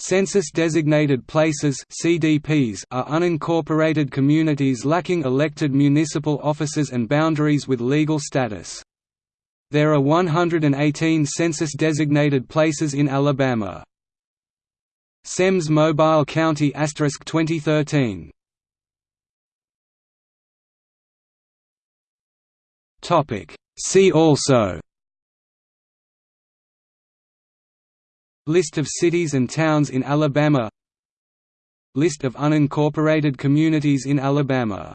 Census-designated places (CDPs) are unincorporated communities lacking elected municipal offices and boundaries with legal status. There are 118 census-designated places in Alabama. Semmes Mobile County 2013. Topic See also List of cities and towns in Alabama. List of unincorporated communities in Alabama